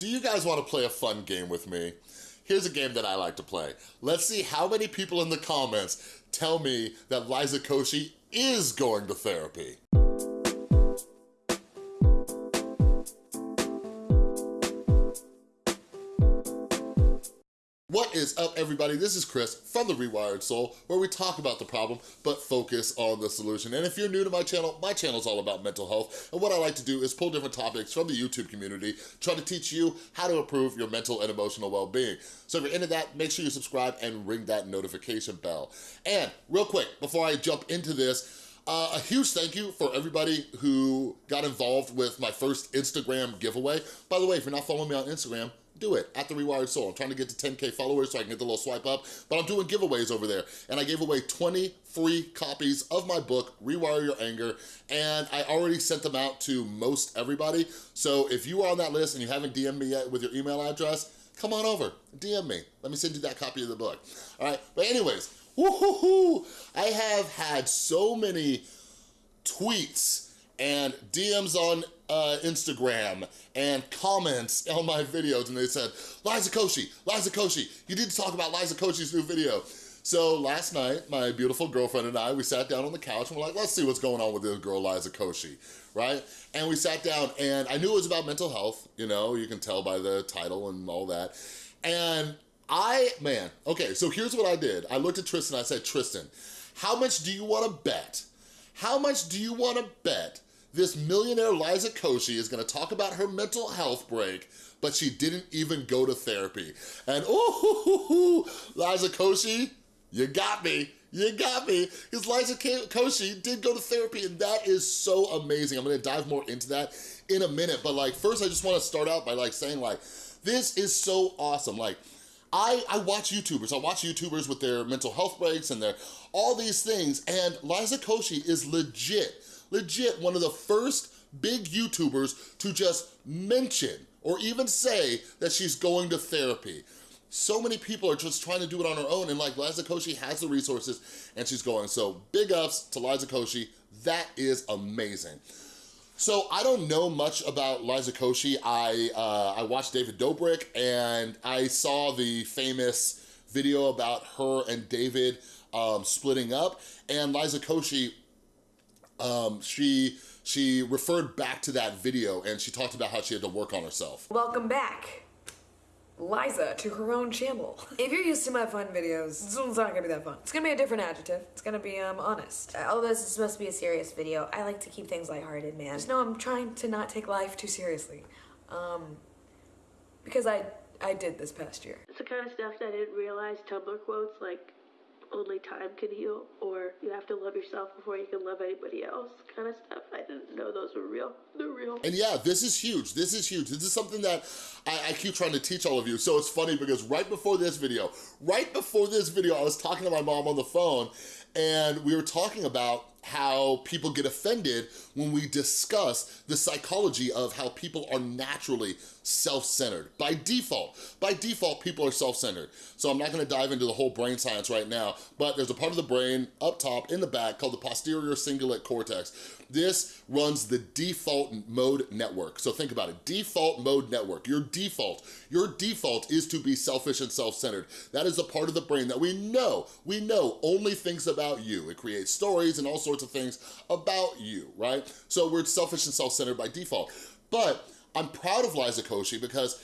Do you guys wanna play a fun game with me? Here's a game that I like to play. Let's see how many people in the comments tell me that Liza Koshy is going to therapy. What is up, everybody? This is Chris from The Rewired Soul, where we talk about the problem, but focus on the solution. And if you're new to my channel, my channel is all about mental health, and what I like to do is pull different topics from the YouTube community, try to teach you how to improve your mental and emotional well-being. So if you're into that, make sure you subscribe and ring that notification bell. And real quick, before I jump into this, uh, a huge thank you for everybody who got involved with my first Instagram giveaway. By the way, if you're not following me on Instagram, do it at The Rewired Soul. I'm trying to get to 10K followers so I can get the little swipe up, but I'm doing giveaways over there. And I gave away 20 free copies of my book, Rewire Your Anger, and I already sent them out to most everybody. So if you are on that list and you haven't DM'd me yet with your email address, come on over, DM me. Let me send you that copy of the book. All right, but anyways, woohoo! I have had so many tweets and DMs on uh, Instagram and comments on my videos and they said, Liza Koshy, Liza Koshy, you need to talk about Liza Koshy's new video. So last night, my beautiful girlfriend and I, we sat down on the couch and we're like, let's see what's going on with this girl, Liza Koshy, right? And we sat down and I knew it was about mental health, you know, you can tell by the title and all that. And I, man, okay, so here's what I did. I looked at Tristan, I said, Tristan, how much do you wanna bet? How much do you wanna bet this millionaire Liza Koshy is gonna talk about her mental health break, but she didn't even go to therapy. And oh, Liza Koshy, you got me. You got me, because Liza Koshy did go to therapy and that is so amazing. I'm gonna dive more into that in a minute, but like first I just wanna start out by like saying like, this is so awesome. Like, I, I watch YouTubers, I watch YouTubers with their mental health breaks and their all these things, and Liza Koshy is legit legit one of the first big YouTubers to just mention or even say that she's going to therapy. So many people are just trying to do it on her own and like Liza Koshy has the resources and she's going. So big ups to Liza Koshy. That is amazing. So I don't know much about Liza Koshy. I, uh, I watched David Dobrik and I saw the famous video about her and David um, splitting up and Liza Koshy um, she she referred back to that video and she talked about how she had to work on herself. Welcome back. Liza to her own channel. If you're used to my fun videos, this one's not gonna be that fun. It's gonna be a different adjective. It's gonna be, um, honest. Although this is supposed to be a serious video, I like to keep things lighthearted, man. Just know I'm trying to not take life too seriously. Um, because I, I did this past year. It's the kind of stuff that I didn't realize Tumblr quotes like only time can heal, or you have to love yourself before you can love anybody else kind of stuff. I didn't know those were real. They're real. And yeah, this is huge. This is huge. This is something that I, I keep trying to teach all of you. So it's funny because right before this video, right before this video, I was talking to my mom on the phone and we were talking about how people get offended when we discuss the psychology of how people are naturally self-centered by default. By default, people are self-centered. So I'm not gonna dive into the whole brain science right now, but there's a part of the brain up top in the back called the posterior cingulate cortex. This runs the default mode network. So think about it, default mode network. Your default, your default is to be selfish and self-centered. That is a part of the brain that we know, we know only thinks about you. It creates stories and all sorts of things about you, right? So we're selfish and self-centered by default. But I'm proud of Liza Koshy because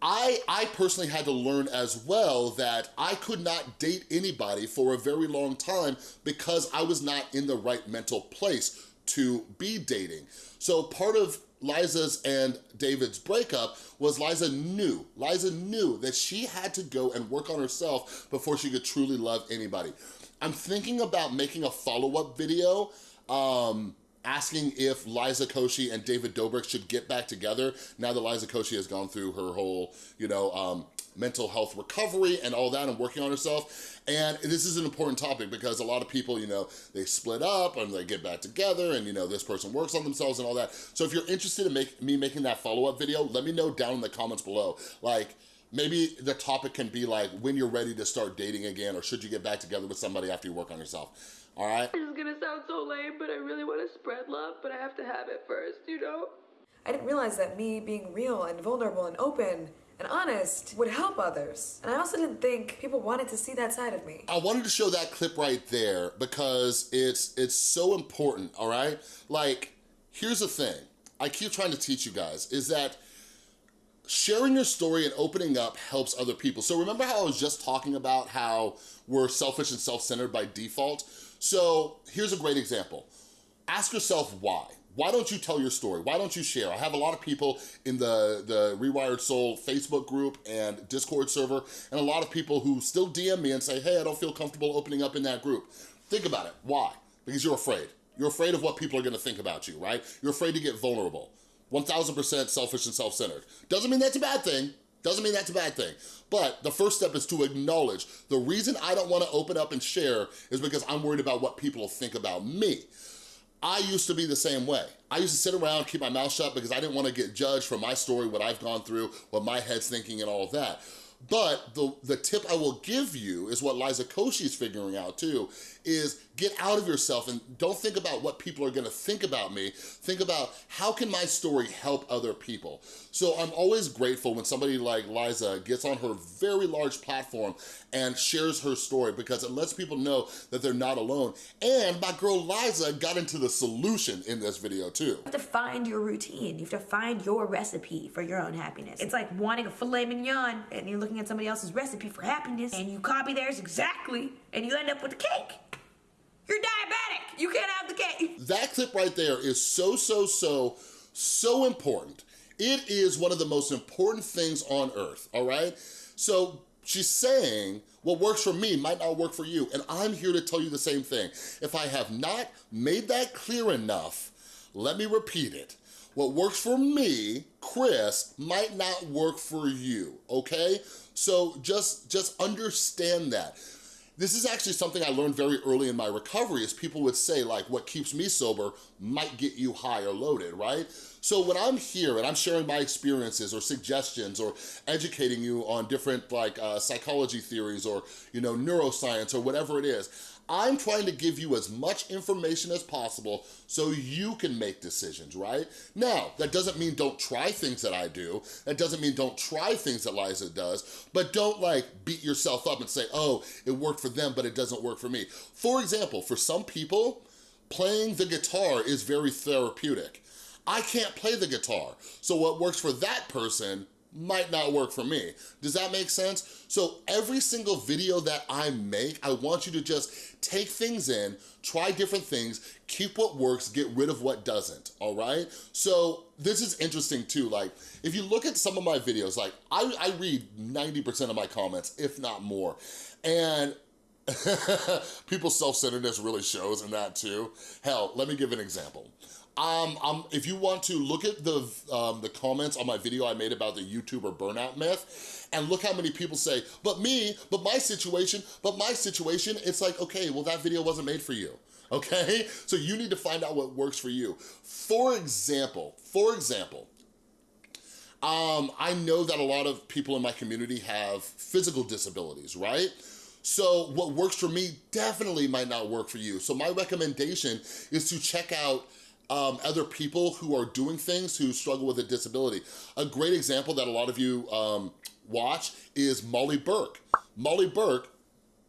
I, I personally had to learn as well that I could not date anybody for a very long time because I was not in the right mental place to be dating. So part of Liza's and David's breakup was Liza knew, Liza knew that she had to go and work on herself before she could truly love anybody. I'm thinking about making a follow-up video um, asking if Liza Koshy and David Dobrik should get back together now that Liza Koshy has gone through her whole, you know, um, mental health recovery and all that and working on herself. And this is an important topic because a lot of people, you know, they split up and they get back together and, you know, this person works on themselves and all that. So if you're interested in make, me making that follow-up video, let me know down in the comments below. Like, maybe the topic can be like when you're ready to start dating again or should you get back together with somebody after you work on yourself. All right? This is gonna sound so lame, but I really want to spread love, but I have to have it first, you know? I didn't realize that me being real and vulnerable and open and honest would help others. And I also didn't think people wanted to see that side of me. I wanted to show that clip right there because it's it's so important, all right? Like, here's the thing. I keep trying to teach you guys, is that sharing your story and opening up helps other people. So remember how I was just talking about how we're selfish and self-centered by default? So here's a great example. Ask yourself why. Why don't you tell your story? Why don't you share? I have a lot of people in the, the Rewired Soul Facebook group and Discord server, and a lot of people who still DM me and say, hey, I don't feel comfortable opening up in that group. Think about it, why? Because you're afraid. You're afraid of what people are gonna think about you, right? You're afraid to get vulnerable. 1000% selfish and self-centered. Doesn't mean that's a bad thing. Doesn't mean that's a bad thing. But the first step is to acknowledge the reason I don't wanna open up and share is because I'm worried about what people think about me. I used to be the same way. I used to sit around, keep my mouth shut because I didn't wanna get judged for my story, what I've gone through, what my head's thinking and all of that. But the, the tip I will give you is what Liza Koshy's figuring out too, is get out of yourself and don't think about what people are gonna think about me. Think about how can my story help other people? So I'm always grateful when somebody like Liza gets on her very large platform and shares her story because it lets people know that they're not alone. And my girl Liza got into the solution in this video too. You have to find your routine. You have to find your recipe for your own happiness. It's like wanting a filet mignon and you're looking at somebody else's recipe for happiness and you copy theirs exactly and you end up with a cake. You're diabetic. You can't have the cake. That clip right there is so, so, so, so important. It is one of the most important things on earth, all right? So she's saying what works for me might not work for you, and I'm here to tell you the same thing. If I have not made that clear enough, let me repeat it. What works for me, Chris, might not work for you, okay? So just, just understand that. This is actually something I learned very early in my recovery is people would say like, what keeps me sober might get you high or loaded, right? So when I'm here and I'm sharing my experiences or suggestions or educating you on different like uh, psychology theories or, you know, neuroscience or whatever it is, I'm trying to give you as much information as possible so you can make decisions, right? Now, that doesn't mean don't try things that I do. That doesn't mean don't try things that Liza does, but don't like beat yourself up and say, oh, it worked for them, but it doesn't work for me. For example, for some people, playing the guitar is very therapeutic. I can't play the guitar. So what works for that person might not work for me. Does that make sense? So every single video that I make, I want you to just take things in, try different things, keep what works, get rid of what doesn't, all right? So this is interesting too, like if you look at some of my videos, like I, I read 90% of my comments, if not more, and people's self-centeredness really shows in that too. Hell, let me give an example. Um, um, if you want to look at the um, the comments on my video I made about the YouTuber burnout myth, and look how many people say, but me, but my situation, but my situation, it's like, okay, well that video wasn't made for you, okay? So you need to find out what works for you. For example, for example, um, I know that a lot of people in my community have physical disabilities, right? So what works for me definitely might not work for you. So my recommendation is to check out um, other people who are doing things who struggle with a disability. A great example that a lot of you um, watch is Molly Burke. Molly Burke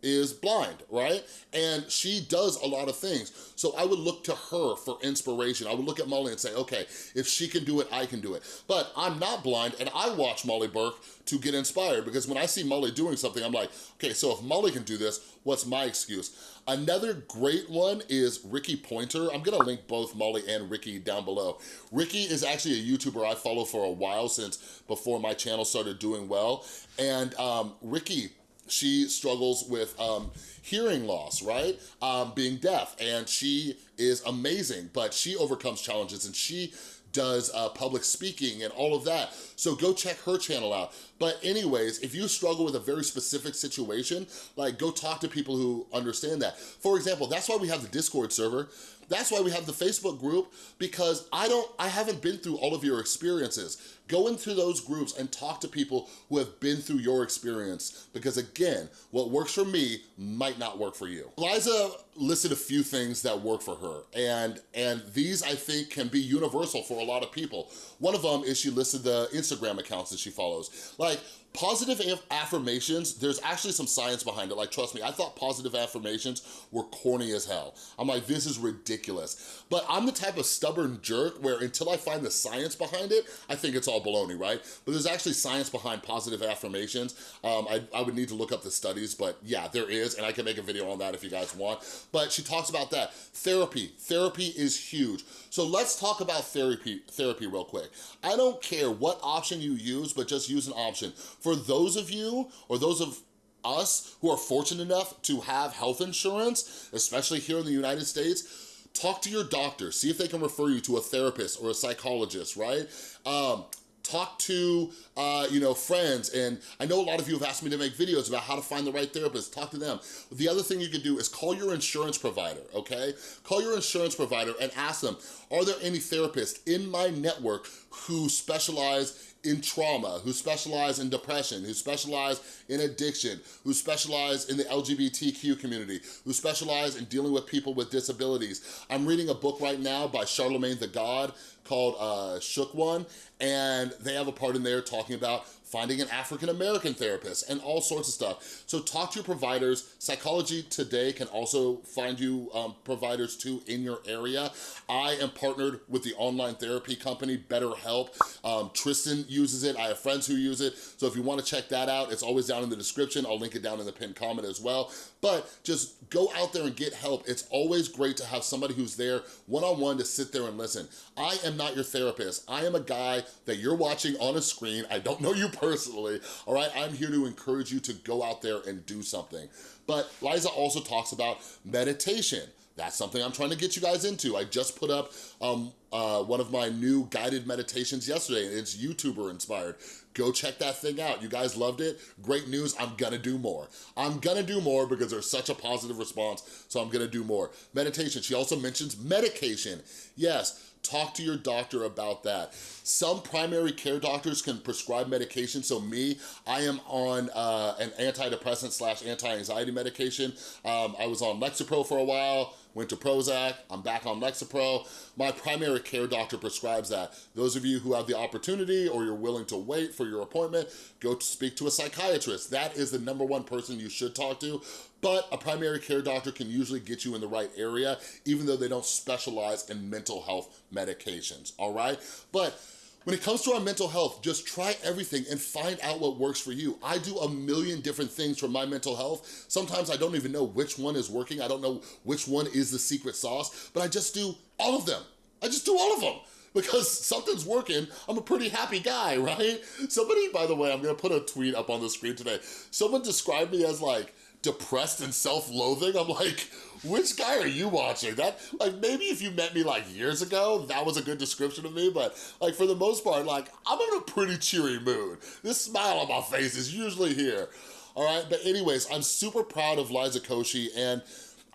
is blind, right? And she does a lot of things. So I would look to her for inspiration. I would look at Molly and say, okay, if she can do it, I can do it. But I'm not blind and I watch Molly Burke to get inspired because when I see Molly doing something, I'm like, okay, so if Molly can do this, what's my excuse? Another great one is Rikki Poynter. I'm gonna link both Molly and Rikki down below. Rikki is actually a YouTuber I follow for a while since before my channel started doing well. And um, Rikki she struggles with um, hearing loss, right? Um, being deaf, and she is amazing, but she overcomes challenges and she does uh, public speaking and all of that. So go check her channel out. But anyways, if you struggle with a very specific situation, like go talk to people who understand that. For example, that's why we have the Discord server. That's why we have the Facebook group because I don't, I haven't been through all of your experiences. Go into those groups and talk to people who have been through your experience because again, what works for me might not work for you. Liza listed a few things that work for her and, and these I think can be universal for a lot of people. One of them is she listed the Instagram accounts that she follows. Like Positive affirmations, there's actually some science behind it. Like, trust me, I thought positive affirmations were corny as hell. I'm like, this is ridiculous. But I'm the type of stubborn jerk where until I find the science behind it, I think it's all baloney, right? But there's actually science behind positive affirmations. Um, I, I would need to look up the studies, but yeah, there is, and I can make a video on that if you guys want. But she talks about that. Therapy, therapy is huge. So let's talk about therapy, therapy real quick. I don't care what option you use, but just use an option. For those of you, or those of us who are fortunate enough to have health insurance, especially here in the United States, talk to your doctor, see if they can refer you to a therapist or a psychologist, right? Um, talk to, uh, you know, friends. And I know a lot of you have asked me to make videos about how to find the right therapist. Talk to them. The other thing you can do is call your insurance provider, okay? Call your insurance provider and ask them, are there any therapists in my network who specialize in trauma, who specialize in depression, who specialize in addiction, who specialize in the LGBTQ community, who specialize in dealing with people with disabilities. I'm reading a book right now by Charlemagne the God called uh, Shook One, and they have a part in there talking about finding an African-American therapist, and all sorts of stuff. So talk to your providers. Psychology Today can also find you um, providers too in your area. I am partnered with the online therapy company BetterHelp. Um, Tristan uses it. I have friends who use it. So if you wanna check that out, it's always down in the description. I'll link it down in the pinned comment as well. But just go out there and get help. It's always great to have somebody who's there one-on-one -on -one to sit there and listen. I am not your therapist. I am a guy that you're watching on a screen. I don't know you personally, all right? I'm here to encourage you to go out there and do something. But Liza also talks about meditation. That's something I'm trying to get you guys into. I just put up um, uh, one of my new guided meditations yesterday, it's YouTuber inspired. Go check that thing out. You guys loved it? Great news, I'm gonna do more. I'm gonna do more because there's such a positive response, so I'm gonna do more. Meditation, she also mentions medication. Yes, talk to your doctor about that. Some primary care doctors can prescribe medication. So me, I am on uh, an antidepressant slash anti-anxiety medication. Um, I was on Lexapro for a while, went to Prozac, I'm back on Lexapro. My primary care doctor prescribes that. Those of you who have the opportunity or you're willing to wait for your appointment, go to speak to a psychiatrist. That is the number one person you should talk to but a primary care doctor can usually get you in the right area, even though they don't specialize in mental health medications, all right? But when it comes to our mental health, just try everything and find out what works for you. I do a million different things for my mental health. Sometimes I don't even know which one is working. I don't know which one is the secret sauce, but I just do all of them. I just do all of them because something's working. I'm a pretty happy guy, right? Somebody, by the way, I'm gonna put a tweet up on the screen today. Someone described me as like, depressed and self-loathing. I'm like, which guy are you watching? That, like, maybe if you met me like years ago, that was a good description of me, but like for the most part, like, I'm in a pretty cheery mood. This smile on my face is usually here. All right, but anyways, I'm super proud of Liza Koshy and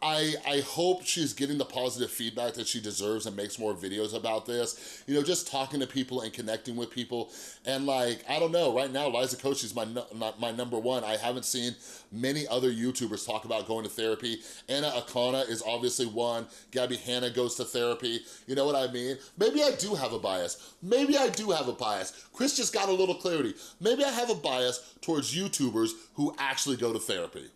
I, I hope she's getting the positive feedback that she deserves and makes more videos about this. You know, just talking to people and connecting with people. And like, I don't know, right now, Liza Koshy's my, my number one. I haven't seen many other YouTubers talk about going to therapy. Anna Akana is obviously one. Gabby Hanna goes to therapy. You know what I mean? Maybe I do have a bias. Maybe I do have a bias. Chris just got a little clarity. Maybe I have a bias towards YouTubers who actually go to therapy.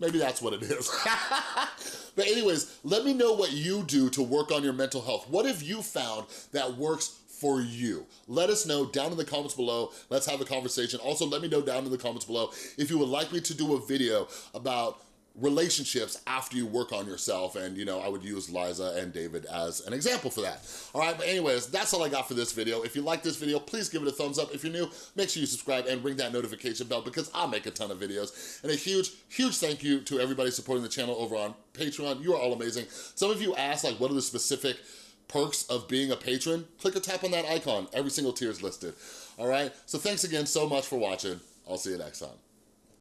Maybe that's what it is. but anyways, let me know what you do to work on your mental health. What have you found that works for you? Let us know down in the comments below. Let's have a conversation. Also, let me know down in the comments below if you would like me to do a video about relationships after you work on yourself. And you know I would use Liza and David as an example for that. All right but anyways that's all I got for this video. If you like this video please give it a thumbs up. If you're new make sure you subscribe and ring that notification bell because I make a ton of videos. And a huge huge thank you to everybody supporting the channel over on Patreon. You are all amazing. Some of you asked like what are the specific perks of being a patron? Click or tap on that icon. Every single tier is listed. All right so thanks again so much for watching. I'll see you next time